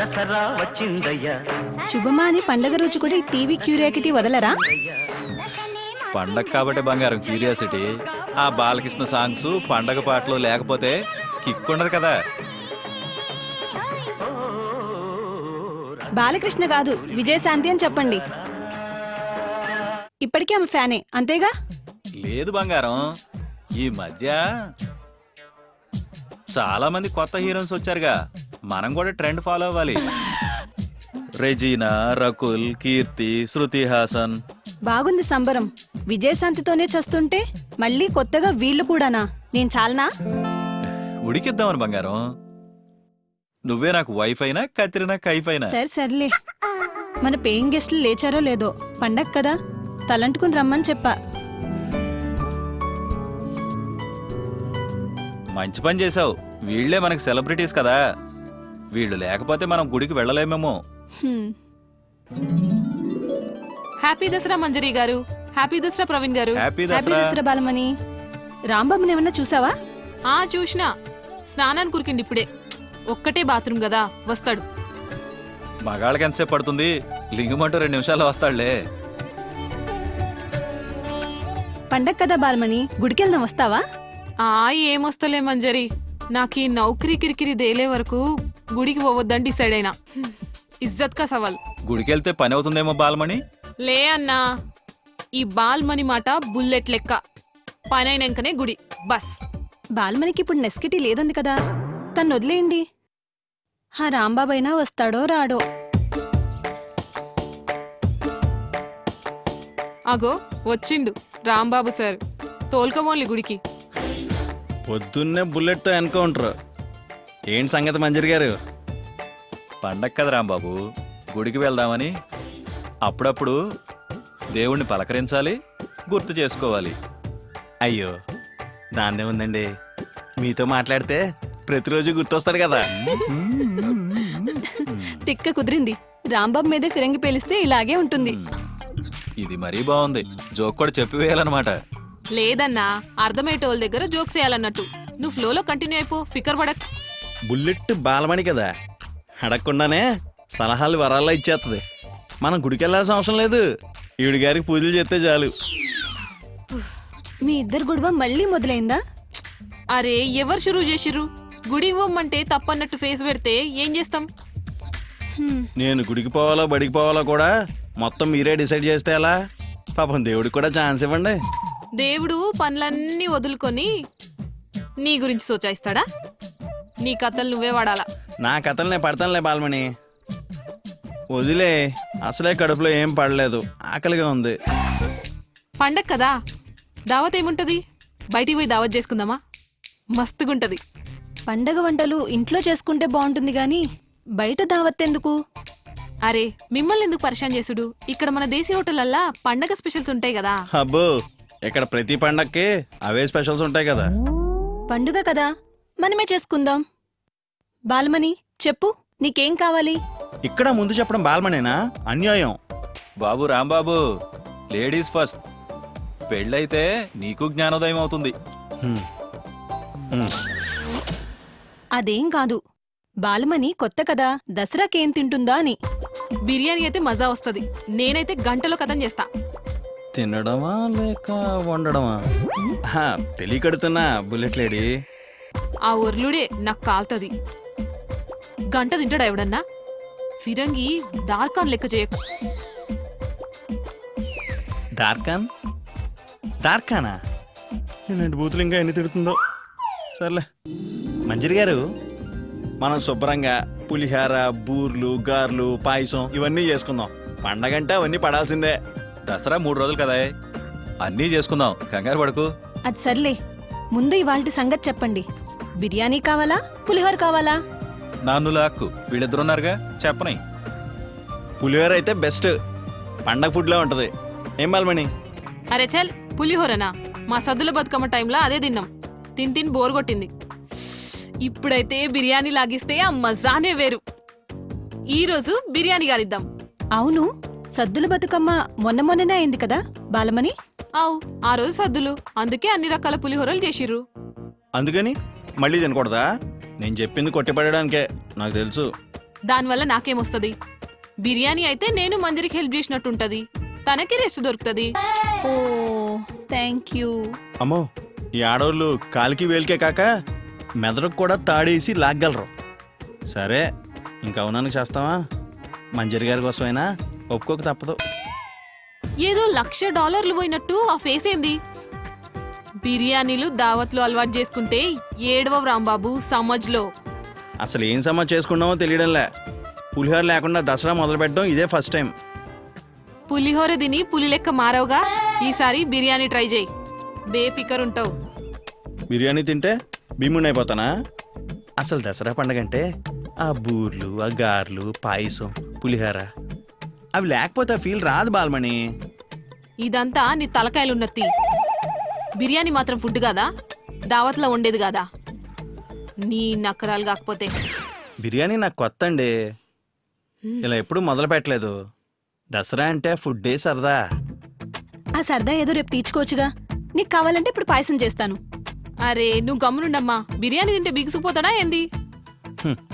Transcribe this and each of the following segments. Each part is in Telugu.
దసరా వచ్చిందయ్యా. శుభమా అని పండగ రోజు కూడా ఈ టీవీ క్యూరియాకిటీ వదలరా? పండగ కాబట్టి బంగారం క్యూరియాసిటీ. ఆ బాలకృష్ణ సాంగ్స్ పండగ పాటలు లేకపోతే కిక్ ఉండదు కదా. బాలకృష్ణ కాదు విజయశాంతి అని చెప్పండి. ఇప్పటికీ ఆమె ఫ్యానే అంతేగా? లేదు బంగారం. ఈ మధ్య చాలా మంది కొత్త హీరోయిన్స్ వచ్చారుగా. మనం కూడా ట్రెండ్ ఫాలో అవ్వాలి. రెజీనా రకుల్ కీర్తి శృతి హాసన్. బాగుంది సంబరం. విజయశాంతితోనే చేస్తుంటే మళ్ళీ కొత్తగా వీళ్ళు కూడానా? నేను చాలనా? ఉడికిద్దామని బంగారం. నువ్వే నాకు వైఫ్ అయినా కత్రినా కైఫ్ అయినా. సరే సర్లే. మన పేయింగ్ గెస్ట్లు లేచారో లేదో పండగ కదా? తలంటుకుని రమ్మని చెప్పా. మంచి పని చేసావు వీళ్ళే మనకి సెలబ్రిటీస్ కదా. వీళ్ళు లేకపోతే మనం గుడికి వెళ్ళలేమేమో. హ్యాపీ దసరా మంజరి గారు. Happy Dasara Praveen garu. Happy happy Dasara. Dasara Balamani. రాంబాబుని ఏమన్నా చూసావా? ఆ చూసినా. స్నానానికి కురికిండి ఇప్పుడే. ఒక్కటే బాత్రూమ్ కదా వస్తాడు. మగాళ్ళకి ఎంతసేపు పడుతుంది? లింగమంటూ రెండు నిమిషాల్లో వస్తాడులే. పండగ కదా బాలమణి గుడికెళ్దాం వస్తావా? ఆ ఏమొస్తలే మంజరి. నాకు ఈ నౌకరీ కిరికిరి దేలే వరకు గుడికి పోవద్దని డిసైడ్ అయినా. ఇజ్జత్ కా సవాల్. గుడికి వెళ్తే పని అవుతుందేమో బాలమణి? లే అన్నా ఈ బాల్ మని మాట బుల్లెట్ లెక్క. పనైనాకనే గుడి బస్. బాలమణికి ఇప్పుడు నెస్కిటీ లేదంది కదా తను వదిలేయండి. ఆ రాంబాబైనా వస్తాడో రాడో. అగో వచ్చిండు రాంబాబు సార్. తోల్కమోన్లి గుడికి. పొద్దున్నే బుల్లెట్తో ఎన్కౌంటర్. ఏంటి సంగతి మంజరి గారు? పండగ కదా రాంబాబు. గుడికి వెళ్దామని. అప్పుడప్పుడు దేవుణ్ణి పలకరించాలి గుర్తు చేసుకోవాలి. అయ్యో దాన్నే ఉందండి. మీతో మాట్లాడితే ప్రతిరోజు గుర్తొస్తాడు కదా. తిక్క కుదిరింది. రాంబాబు మీదే ఫిరంగి పేలిస్తే ఇలాగే ఉంటుంది. ఇది మరీ బాగుంది. జోక్ కూడా చెప్పి వేయాలన్నమాట. లేదన్నా అర్థమయ్యేటోళ్ళ దగ్గర జోక్స్ చేయాలన్నట్టు. నువ్వు ఫ్లోలో కంటిన్యూ అయిపో ఫికర్ పడక్. బుల్లెట్ బాలమణి కదా. అడగకుండానే సలహాలు వరాల్లో ఇచ్చేస్తుంది మనం గుడికి వెళ్ళాల్సిన అవసరం లేదు. ఈవిడి గారికి పూజలు చేస్తే చాలు. మీ ఇద్దరు గొడవ మళ్ళీ మొదలైందా? అరే ఎవరు షురూ చేసిర్రు? గుడి ఇవ్వమంటే తప్పన్నట్టు ఫేస్ పెడితే ఏం చేస్తాం. నేను గుడికి పోవాలో బడికి పోవాలో కూడా మొత్తం మీరే డిసైడ్ చేస్తే ఎలా? పాపం దేవుడికి కూడా ఛాన్స్ ఇవ్వండి. దేవుడు పనులన్నీ వదులుకొని నీ గురించి సోచాయిస్తాడా? నీ కథలు నువ్వే వాడాలా? నా కథలు నేను పడతానులే బాలమణి. వదిలే అసలే కడుపులో ఏం పడలేదు. ఆకలిగా ఉంది. పండగ కదా? దావత్ ఏముంటది? బయటికి పోయి దావత్ చేసుకుందామా? మస్తుగుంటది. పండగ వంటలు ఇంట్లో చేసుకుంటే బాగుంటుంది గాని బయట దావత్తెందుకు అరే మిమ్మల్ని ఎందుకు పరిశాన్ చేసుడు? ఇక్కడ మన దేశీ హోటళ్ళల్లా పండగ స్పెషల్స్ ఉంటాయి కదా. అబ్బో ఇక్కడ ప్రతి పండక్కి అవే స్పెషల్స్ ఉంటాయి కదా. పండుగ కదా. మనమే చేసుకుందాం. బాలమణి చెప్పు నీకేం కావాలి? ఇక్కడ ముందు చెప్పడం బాలమణేనా? అన్యాయం. బాబు రాంబాబు లేడీస్ ఫస్ట్. పెళ్ళైతే నీకు జ్ఞానోదయం అవుతుంది. అదేం కాదు. బాలమణి కొత్త కదా. దసరాకేం తింటుందా అని. బిర్యానీ అయితే మజా వస్తది. నేనైతే గంటలో కథం చేస్తా. తినడమా లేక వండడమా? హా, తెలియకడుతున్నా బుల్లెట్ లేడీ. ఆ ఒర్లుడే నాకు కాల్తది. గంట తింటాడా ఎవడన్నా? ఫిరంగి దార్కాన్ లెక్క చేయకు. డార్కాన్ డార్కానా ఇలాంటి బూతులు ఇంకా ఎన్ని తిడుతుందో. సర్లే. మంజరి గారు మనం శుభ్రంగా పులిహార బూర్లు గార్లు పాయసం ఇవన్నీ చేసుకుందాం. పండగంటే అవన్నీ పడాల్సిందే. దసరా మూడు రోజులు కదా. అన్నీ చేసుకుందాం. కంగారు పడుకు. అది సర్లే. ముందు ఇవాల్టి సంగతి చెప్పండి. బిర్యానీ కావాలా? పులిహోర కావాలా? నాన్ను లాక్కు వీళ్ళిద్దరున్నారుగా? చెప్పని. పులిహోర అయితే బెస్ట్. పండగ ఫుడ్లో ఉంటుంది. ఏం బాలమణి? అరే చల్ పులిహోరనా? మా సద్దుల బతుకమ్మ టైంలో అదే తిన్నాం. తిని తిని బోర్ కొట్టింది. ఇప్పుడైతే బిర్యానీ లాగిస్తే ఆ మజానే వేరు. ఈ రోజు బిర్యానీ గాలిద్దాం. అవును. సద్దుల బతుకమ్మ మొన్న మొన్ననే అయింది కదా బాలమణి? అవు ఆ రోజు సద్దులు. అందుకే అన్ని రకాల పులిహోరలు చేసిర్రు. అందుకని మళ్ళీ తినకూడదా? నేను చెప్పింది కొట్టిపడడానికే నాకు తెలుసు. దానివల్ల నాకేమొస్తది బిర్యానీ అయితే నేను మందిరికి హెల్ప్ చేసినట్టుంటది. తనకి రెస్ట్ దొరుకుతది. ఓ థ్యాంక్ యూ. అమ్మో ఈ ఆడవాళ్ళు కాలికి వేలికే కాక మెదడుకు కూడా తాడేసి లాగ్గలరు. సరే ఇంకా అవునానికి చేస్తావా? మంజరి గారి కోసమైనా? ఒప్పుకోక తప్పదు. ఏదో లక్ష డాలర్లు పోయినట్టు ఆ ఫేస్ ఏంది? బిర్యానీలు దావత్లు అలవాటు చేసుకుంటే ఏడవ రాంబాబు సమజ్లో. అసలు ఏం సమా చేసుకున్నామో తెలియడంలే. పులిహోర లేకుండా దసరా మొదలు పెట్టడం ఇదే ఫస్ట్ టైం పులిహోర తిని పులి లెక్క మారవుగా? ఈసారి బిర్యానీ ట్రై చేయి. బేఫికర్ ఉంటావు. బిర్యానీ తింటే భీముని అయిపోతానా అసలు దసరా పండగ అంటే ఆ బూర్లు ఆ గార్లు పాయసం పులిహోర. అవి లేకపోతే ఆ ఫీల్ రాదు బాలమణి. ఇదంతా నీ తలకాయలున్నత్తి బిర్యానీ మాత్రం ఫుడ్ కాదా? దావత్లో ఉండేది కాదా? నీ నకరాలు కాకపోతే. బిర్యానీ నాకు కొత్త అండి ఇలా ఎప్పుడు మొదలు పెట్టలేదు. దసరా అంటే ఫుడ్డే సరదా. ఆ సరదా ఏదో రేపు తీర్చుకోవచ్చుగా. నీకు కావాలంటే ఇప్పుడు పాయసం చేస్తాను. అరే నువ్వు గమ్మునుండమ్మా. బిర్యానీ తింటే బిగుసుకుపోతాడా ఏంది?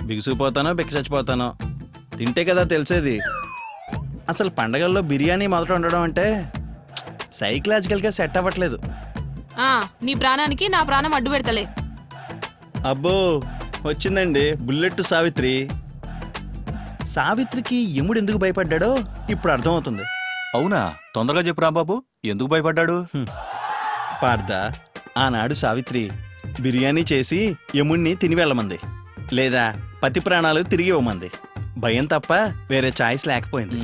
బిగుసుకుపోతానో బిక్కి చచ్చిపోతానో తింటే కదా తెలిసేది. అసలు పండగల్లో బిర్యానీ మొదట ఉండడం అంటే సైకలాజికల్గా సెట్ అవ్వట్లేదు. ఆ నీ ప్రాణానికి నా ప్రాణం అడ్డు పెడతలే. అబ్బో వచ్చిందండి బుల్లెట్ సావిత్రి. సావిత్రికి యముడు ఎందుకు భయపడ్డాడో ఇప్పుడు అర్థమవుతుంది. అవునా? తొందరగా చెప్పు రాంబాబు ఎందుకు భయపడ్డాడు? పార్థ ఆనాడు సావిత్రి బిర్యానీ చేసి యముణ్ణి తిని వెళ్ళమంది. లేదా పతి ప్రాణాలు తిరిగి ఇవ్వమంది. భయం తప్ప వేరే ఛాయిస్ లేకపోయింది.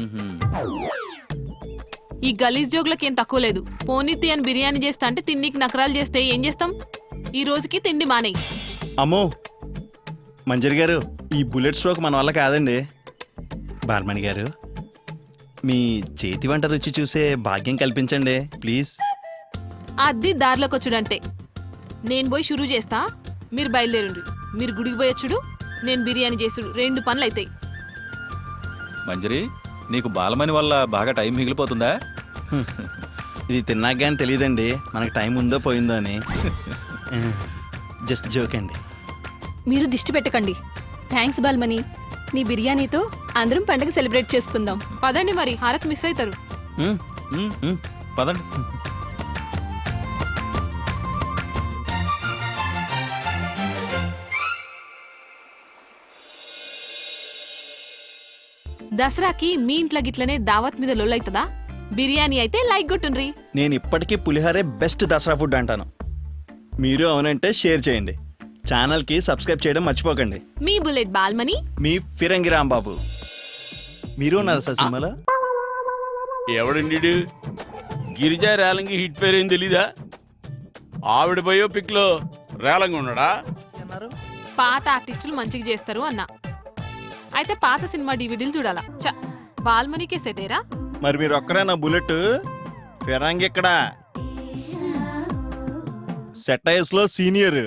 ఈ గలీజ్ జోగులకి ఏం తక్కువ లేదు. పోనీతి అని బిర్యానీ చేస్తా అంటే తిండికి నకరాలు చేస్తే ఏం చేస్తాం? ఈ రోజుకి తిండి మానేయి. అమ్మో! మంజరి గారు ఈ బుల్లెట్ స్ట్రోక్ మన వల్ల కాదండి. బాల్మణి గారు మీ చేతి వంట రుచి చూసే భాగ్యం కల్పించండి ప్లీజ్. అది దారిలోకి వచ్చుడంటే. నేను పోయి షురూ చేస్తా మీరు బయలుదేరండి మీరు గుడికి పోయొచ్చుడు నేను బిర్యానీ చేసుడు రెండు పనులు అవుతాయి మంజరి నీకు బాలమని వల్ల బాగా టైం మిగిలిపోతుందా. ఇది తిన్నాక కానీ తెలియదండి. మనకు టైం ఉందో పోయిందో అని. జస్ట్ జోక్ అండి. మీరు దిష్టి పెట్టకండి. థ్యాంక్స్ బాల్మణి. నీ బిర్యానీతో అందరం పండగ సెలబ్రేట్ చేసుకుందాం. పదండి మరి హారత్ మిస్ అవుతారు. పదండి. దసరాకి మీ ఇంట్లో గిట్లనే దావత్ మీద లొల్లైతదా? బిర్యానీ అయితే లైక్ కొట్టుండ్రి. నేను ఇప్పటికీ పులిహోరే బెస్ట్ దసరా ఫుడ్ అంటాను. మీరు అవునంటే షేర్ చేయండి. ఛానల్కి సబ్స్క్రైబ్ చేయడం మర్చిపోకండి. మీ బుల్లెట్ బాల్మని? మీ ఫిరంగి రాంబాబు. మీరు ఉన్నారు సార్ సినిమాలో? ఎవడండి గిరిజా రేలంగి హిట్ పేరు ఏం తెలీదా? ఆవిడ బయోపిక్లో రేలంగి ఉన్నాడా పాత ఆర్టిస్టులు మంచిగా చేస్తారు అన్న. అయితే పాత సినిమా డివిడీలు చూడాలా? చ బాల్మనీకే సెటేరా మరి మీరు ఒక్కరే నా బుల్లెట్? ఫిరంగి ఇక్కడ సెటైర్స్లో సీనియర్.